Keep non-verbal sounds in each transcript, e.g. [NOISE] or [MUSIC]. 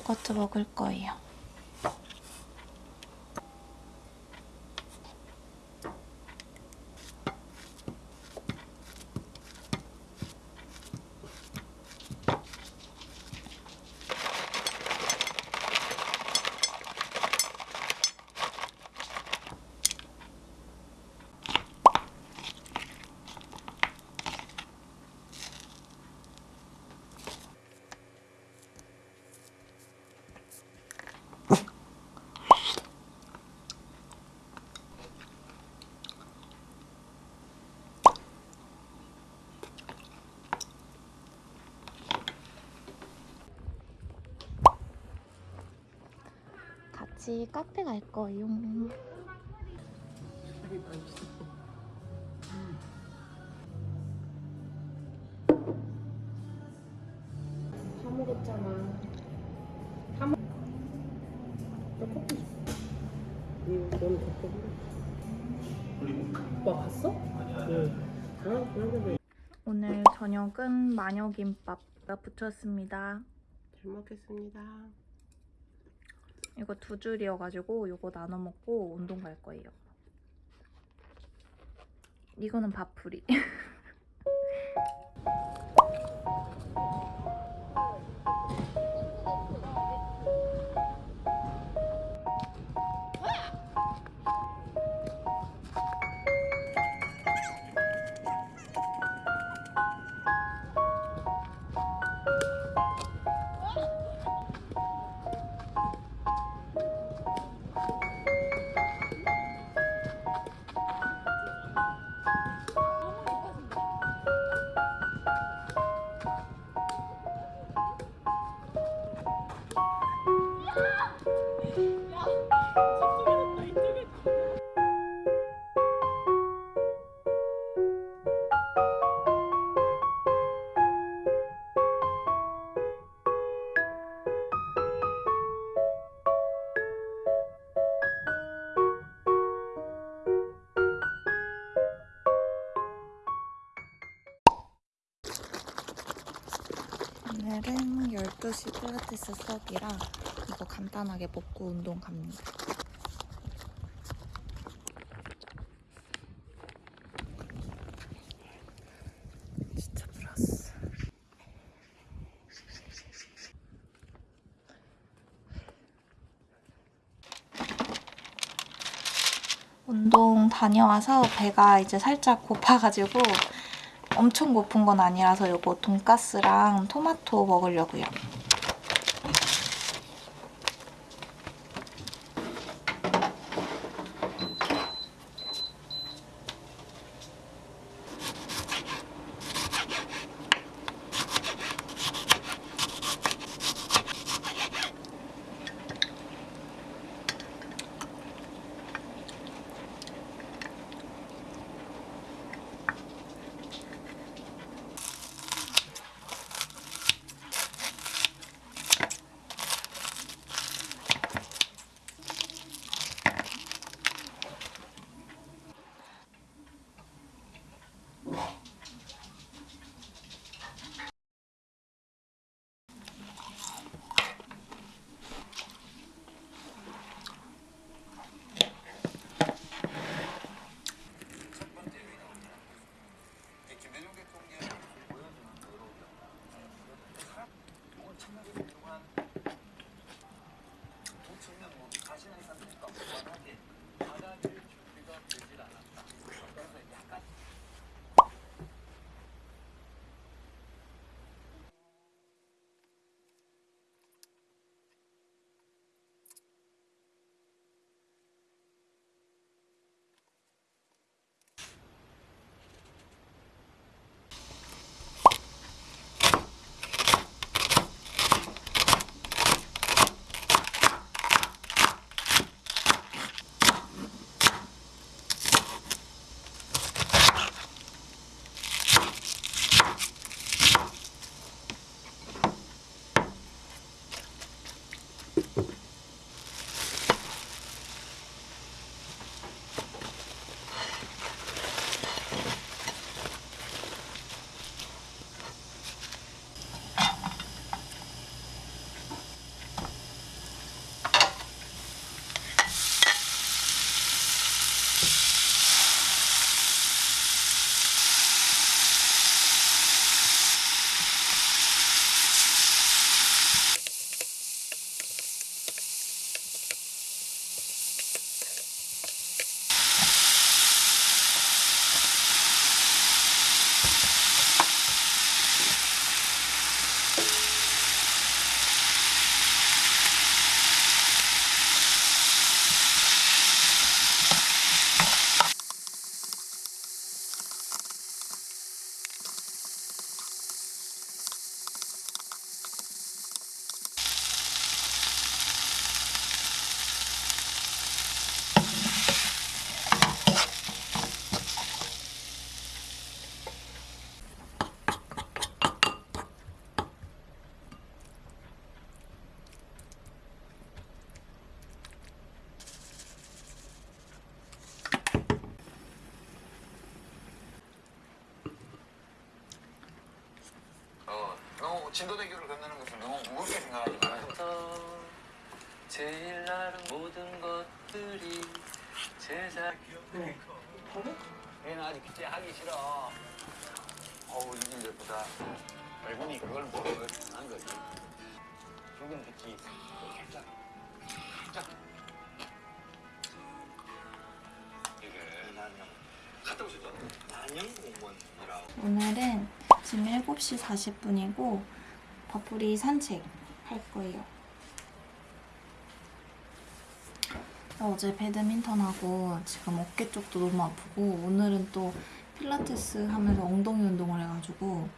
요거트 먹을 거예요. 같이 카페 갈 거예요. 다 먹었잖아. 다 먹. 나 커피 줘. 응, 너는 커피 오빠 갔어? 응. 아, 그러면 오늘 저녁은 마녀김밥가 붙였습니다. 잘 먹겠습니다. 이거 두 줄이어가지고 이거 나눠 먹고 운동 갈 거예요. 이거는 밥풀이. [LAUGHS] 12시 필라테스 수업이라 이거 간단하게 먹고 운동 갑니다. 운동 다녀와서 배가 이제 살짝 고파가지고 엄청 고픈 건 아니라서 이거 돈가스랑 토마토 먹으려고요. 진도대교를 건너는 것을 너무 무겁게 생각하지 말아요. 제일 나른 모든 것들이 제작 얘는 아직 기체 하기 싫어. 어우 이게 예쁘다. 얼굴이 그걸 모르고 한 거지. 붉은 빛이 살짝 살짝. 오늘은 지금 7시 40분이고 버풀이 산책 할 거예요. 어제 배드민턴하고 지금 어깨 쪽도 너무 아프고 오늘은 또 필라테스 하면서 엉덩이 운동을 해가지고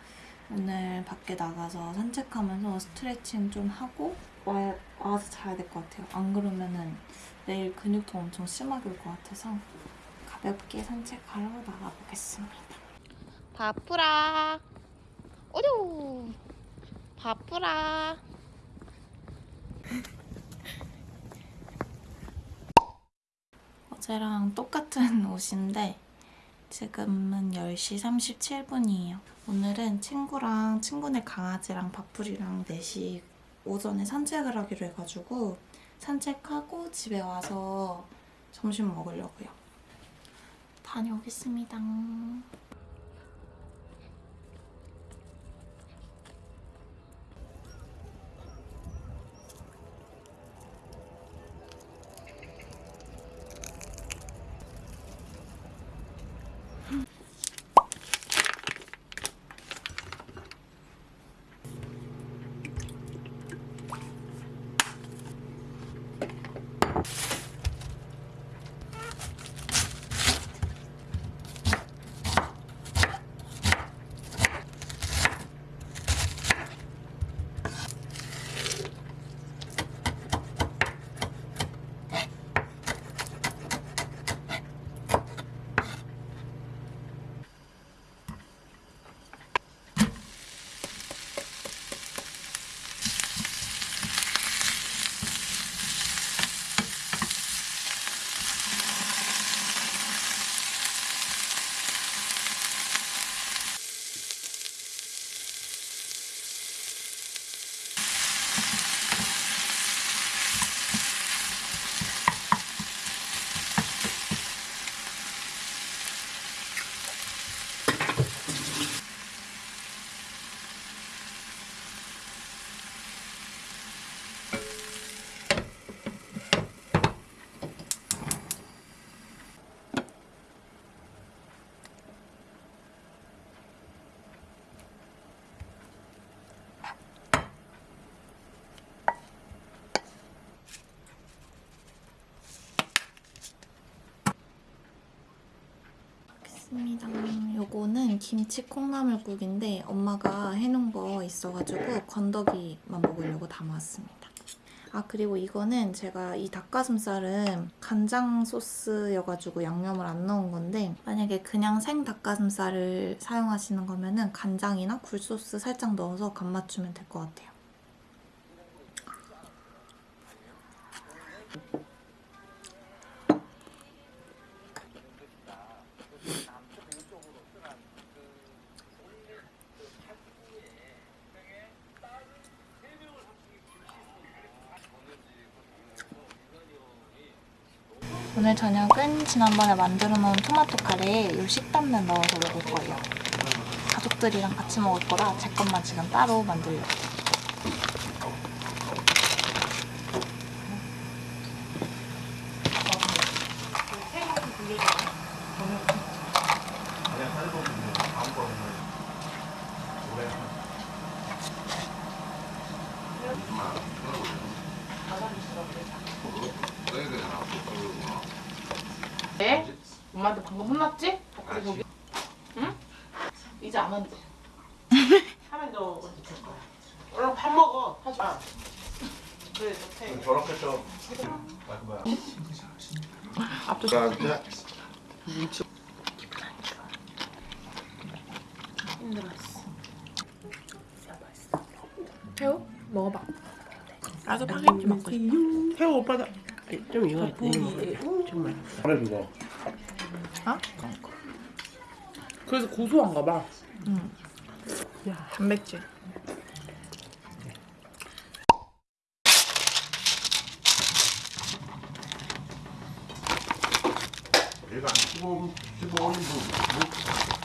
오늘 밖에 나가서 산책하면서 스트레칭 좀 하고 와, 와서 자야 될 것 같아요. 안 그러면은 내일 근육통 엄청 심하게 올 것 같아서 가볍게 산책하러 나가보겠습니다. 바쁘라. 오뇨. 바쁘라. [LAUGHS] 어제랑 똑같은 옷인데 지금은 10시 37분이에요. 오늘은 친구랑 친구네 강아지랑 바풀이랑 넷이 오전에 산책을 하기로 해가지고 산책하고 집에 와서 점심 먹으려고요. 다녀오겠습니다. 요거는 김치 콩나물국인데 엄마가 해놓은 거 있어가지고 건더기만 먹으려고 담아왔습니다. 아 그리고 이거는 제가 이 닭가슴살은 간장 소스여가지고 양념을 안 넣은 건데 만약에 그냥 생 닭가슴살을 사용하시는 거면 은 간장이나 굴소스 살짝 넣어서 간 맞추면 될 것 같아요. 오늘 저녁은 지난번에 만들어 놓은 토마토 카레에 요 식단면 넣어서 먹을 거예요. 가족들이랑 같이 먹을 거라 제 것만 지금 따로 만들려고. 네? 엄마한테 방금 혼났지? 그래 응? 이제 안 한대. [LAUGHS] 하면 너 어떻게 할 거야? 얼른 밥 먹어. 하지 마. 그래 좋대 저렇게 좀. 아, 그 뭐야. 앞도 나한테 힘들 좀 이거 음, 정말. 잘해 그거. 아? 그래서 고소한가 봐. 응. 야 단백질. 얘가 15, 15, 15, 15.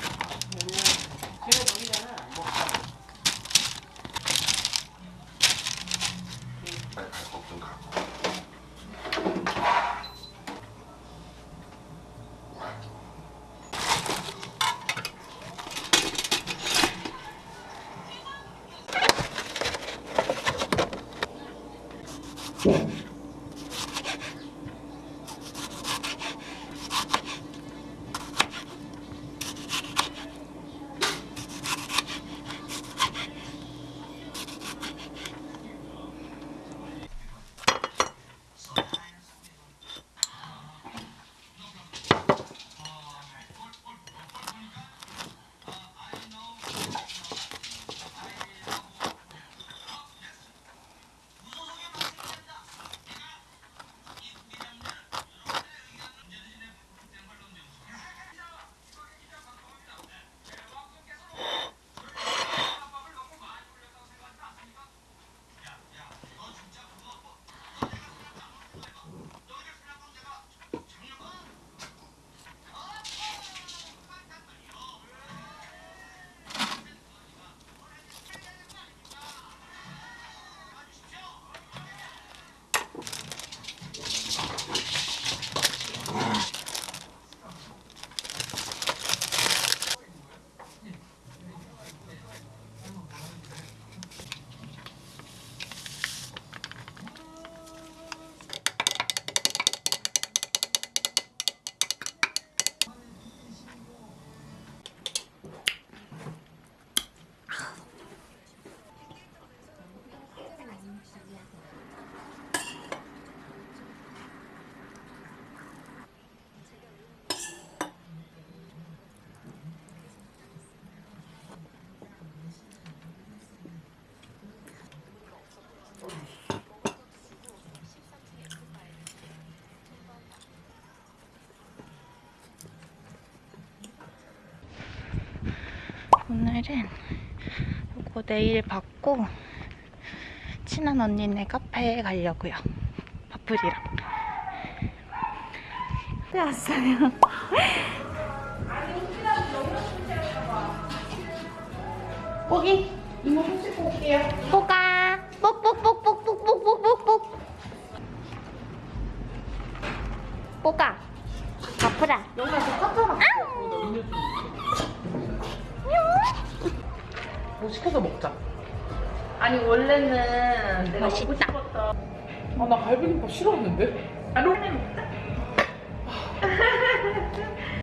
오늘은 요거 내일 받고 친한 언니네 카페에 가려고요. 바풀이랑. 네, 왔어요. 고기 이모 손 씻고 올게요. 뽀가 뽁뽁뽁뽁뽁뽁뽁뽁 뽀가 뭐 시켜서 먹자. 아니 원래는 내가 맛있다. 먹고 싶었던. 아나 갈비김밥 싫어하는데. 아 롱맨 먹자. [LAUGHS]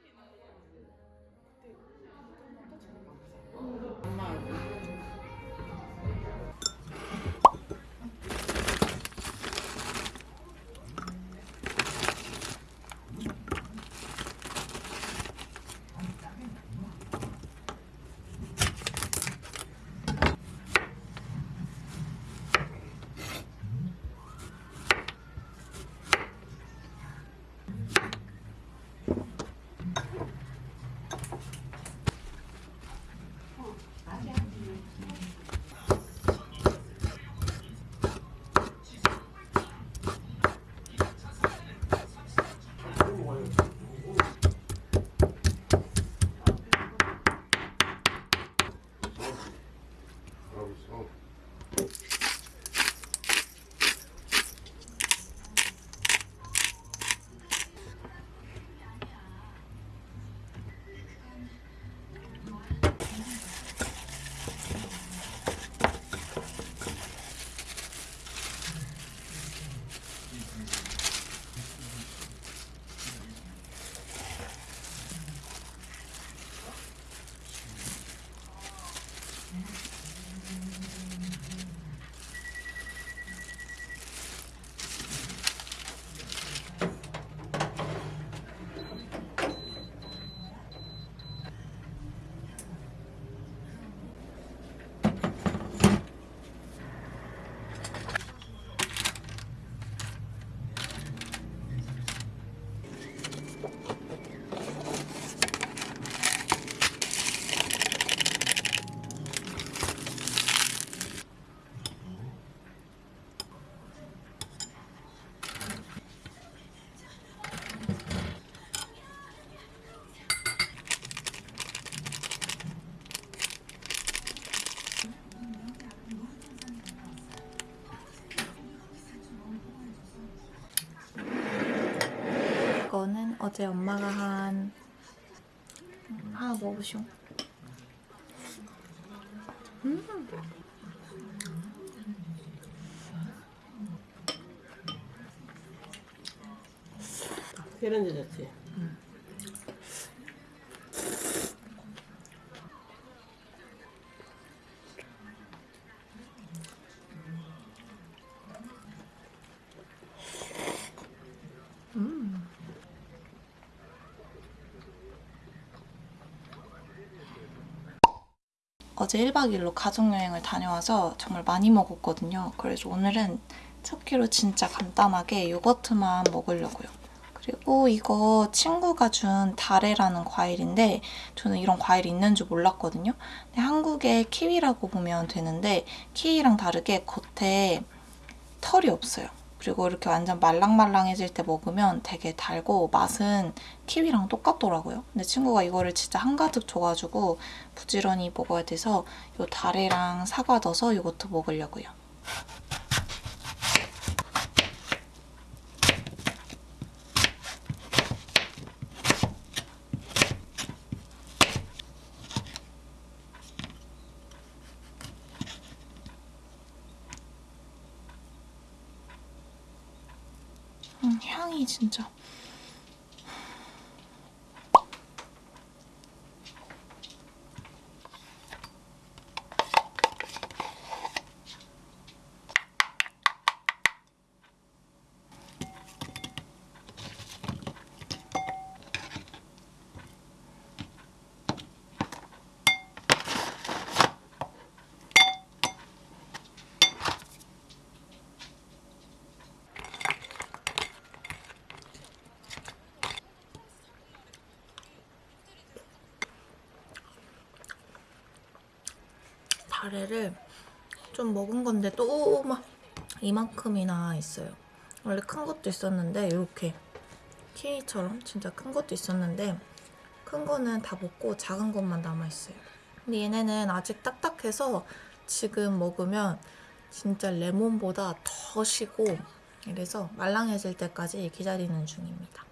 어제 엄마가 한 음, 하나 먹어보시오. 계란 제작지. 어제 1박 2일로 가족여행을 다녀와서 정말 많이 먹었거든요. 그래서 오늘은 첫 끼로 진짜 간단하게 요거트만 먹으려고요. 그리고 이거 친구가 준 다레라는 과일인데 저는 이런 과일이 있는 줄 몰랐거든요. 근데 한국에 키위라고 보면 되는데 키위랑 다르게 겉에 털이 없어요. 그리고 이렇게 완전 말랑말랑해질 때 먹으면 되게 달고 맛은 키위랑 똑같더라고요. 근데 친구가 이거를 진짜 한가득 줘가지고 부지런히 먹어야 돼서 요 다래랑 사과 넣어서 요거트 먹으려고요. 음, 향이 진짜 다래를 좀 먹은 건데 또 막 이만큼이나 있어요. 원래 큰 것도 있었는데 이렇게 키위처럼 진짜 큰 것도 있었는데 큰 거는 다 먹고 작은 것만 남아있어요. 근데 얘네는 아직 딱딱해서 지금 먹으면 진짜 레몬보다 더 시고 이래서 말랑해질 때까지 기다리는 중입니다.